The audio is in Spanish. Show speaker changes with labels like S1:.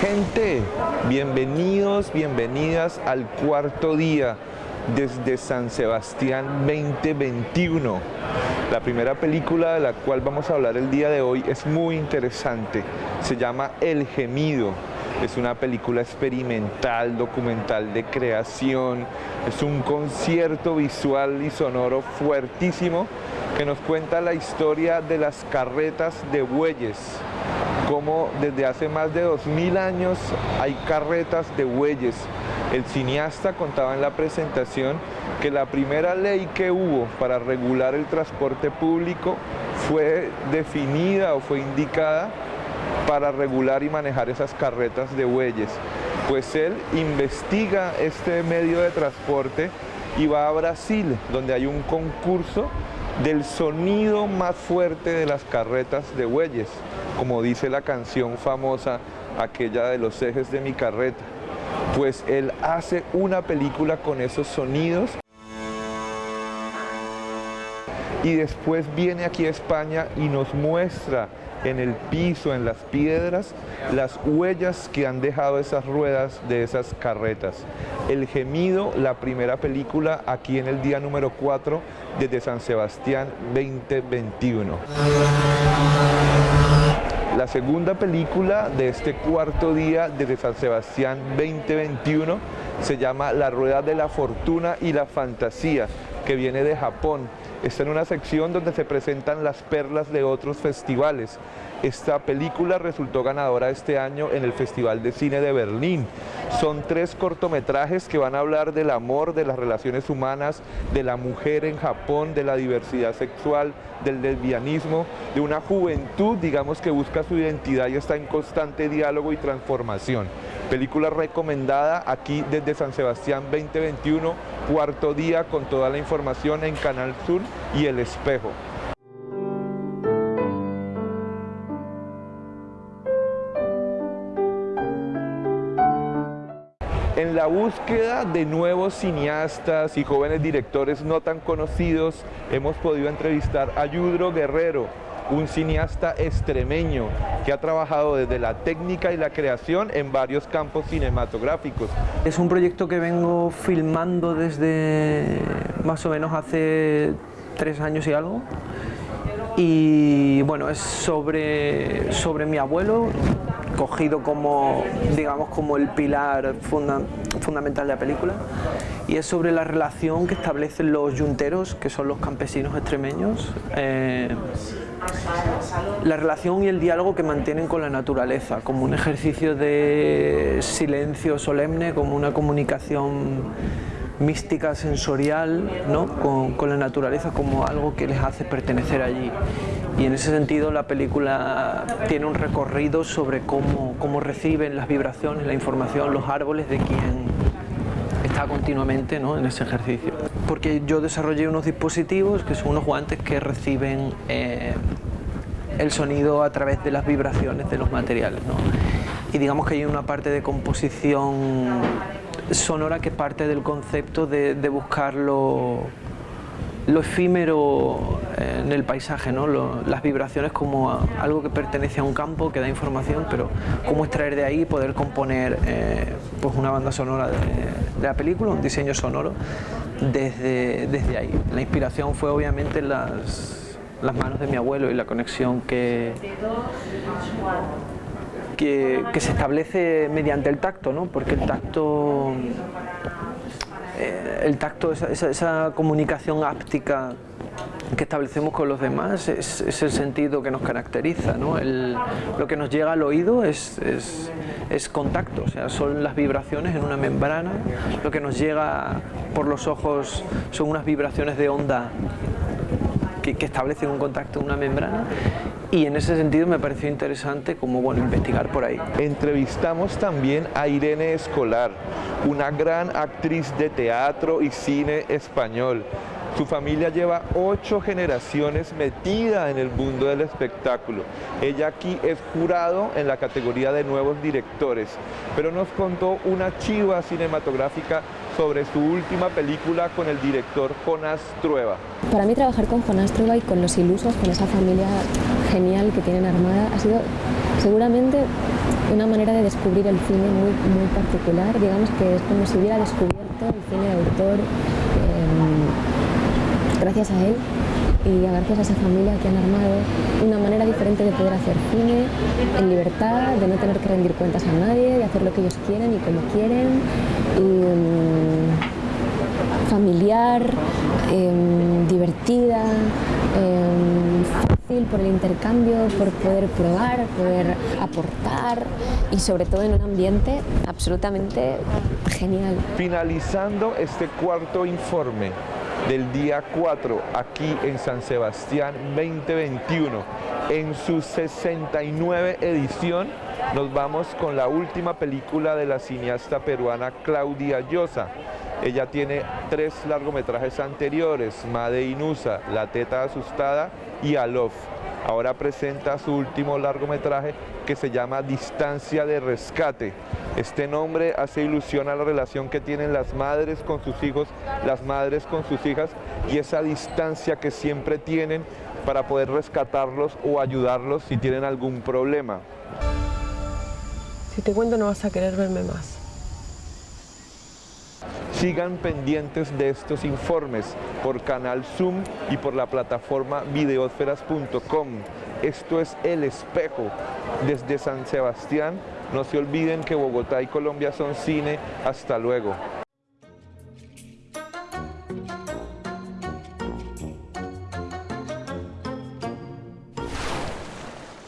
S1: Gente, bienvenidos, bienvenidas al cuarto día desde San Sebastián 2021. La primera película de la cual vamos a hablar el día de hoy es muy interesante. Se llama El Gemido. Es una película experimental, documental de creación. Es un concierto visual y sonoro fuertísimo que nos cuenta la historia de las carretas de bueyes. Como desde hace más de 2000 años hay carretas de bueyes el cineasta contaba en la presentación que la primera ley que hubo para regular el transporte público fue definida o fue indicada para regular y manejar esas carretas de bueyes. Pues él investiga este medio de transporte y va a Brasil, donde hay un concurso del sonido más fuerte de las carretas de bueyes, como dice la canción famosa, aquella de los ejes de mi carreta pues él hace una película con esos sonidos y después viene aquí a España y nos muestra en el piso, en las piedras, las huellas que han dejado esas ruedas de esas carretas. El Gemido, la primera película aquí en el día número 4 desde San Sebastián 2021. La segunda película de este cuarto día desde San Sebastián 2021 se llama La Rueda de la Fortuna y la Fantasía, que viene de Japón. Está en una sección donde se presentan las perlas de otros festivales. Esta película resultó ganadora este año en el Festival de Cine de Berlín. Son tres cortometrajes que van a hablar del amor, de las relaciones humanas, de la mujer en Japón, de la diversidad sexual, del lesbianismo, de una juventud, digamos, que busca su identidad y está en constante diálogo y transformación. Película recomendada aquí desde San Sebastián 2021, cuarto día con toda la información en Canal Sur y El Espejo. En la búsqueda de nuevos cineastas y jóvenes directores no tan conocidos, hemos podido entrevistar a Yudro Guerrero, un cineasta extremeño que ha trabajado desde la técnica y la creación en varios campos cinematográficos.
S2: Es un proyecto que vengo filmando desde más o menos hace tres años y algo y bueno, es sobre, sobre mi abuelo, cogido como, digamos, como el pilar fundamental de la película y es sobre la relación que establecen los yunteros, que son los campesinos extremeños, eh, la relación y el diálogo que mantienen con la naturaleza, como un ejercicio de silencio solemne, como una comunicación mística, sensorial, ¿no? con, con la naturaleza como algo que les hace pertenecer allí y en ese sentido la película tiene un recorrido sobre cómo, cómo reciben las vibraciones, la información, los árboles de quien está continuamente ¿no? en ese ejercicio. Porque yo desarrollé unos dispositivos que son unos guantes que reciben eh, el sonido a través de las vibraciones de los materiales. ¿no? Y digamos que hay una parte de composición sonora que parte del concepto de, de buscarlo lo efímero en el paisaje, ¿no? las vibraciones como algo que pertenece a un campo, que da información, pero cómo extraer de ahí y poder componer eh, pues una banda sonora de, la película, un diseño sonoro desde, desde ahí. La inspiración fue obviamente las, las manos de mi abuelo y la conexión que, que, que se establece mediante el tacto, ¿no? porque el tacto eh, el tacto, esa, comunicación áptica que establecemos con los demás es, el sentido que nos caracteriza. lo que nos llega al oído es, contacto, o sea, son las vibraciones en una membrana, lo que nos llega por los ojos son unas vibraciones de onda que, establecen un contacto en una membrana y en ese sentido me pareció interesante como bueno investigar por ahí.
S1: Entrevistamos también a Irene Escolar, una gran actriz de teatro y cine español. Su familia lleva ocho generaciones metida en el mundo del espectáculo. Ella aquí es jurado en la categoría de nuevos directores, pero nos contó una chiva cinematográfica sobre su última película con el director Jonás Trueba.
S3: Para mí trabajar con Jonás Trueba y con los ilusos, con esa familia genial que tienen armada, ha sido seguramente una manera de descubrir el cine muy, muy particular. Digamos que es como si hubiera descubierto el cine de autor gracias a él y gracias a esa familia que han armado una manera diferente de poder hacer cine en libertad, de no tener que rendir cuentas a nadie, de hacer lo que ellos quieren y como quieren, um, familiar, eh, divertida, eh, fácil por el intercambio, por poder probar, poder aportar y sobre todo en un ambiente absolutamente genial.
S1: Finalizando este cuarto informe, del día 4 aquí en San Sebastián 2021. En su 69 edición nos vamos con la última película de la cineasta peruana Claudia Llosa. Ella tiene tres largometrajes anteriores, Made Inusa, La Teta Asustada y Alof. Ahora presenta su último largometraje que se llama Distancia de Rescate. Este nombre hace ilusión a la relación que tienen las madres con sus hijos, las madres con sus hijas y esa distancia que siempre tienen para poder rescatarlos o ayudarlos si tienen algún problema.
S4: Si te cuento no vas a querer verme más.
S1: Sigan pendientes de estos informes por Canal Zoom y por la plataforma videosferas.com. Esto es El Espejo desde San Sebastián. No se olviden que Bogotá y Colombia son cine. Hasta luego.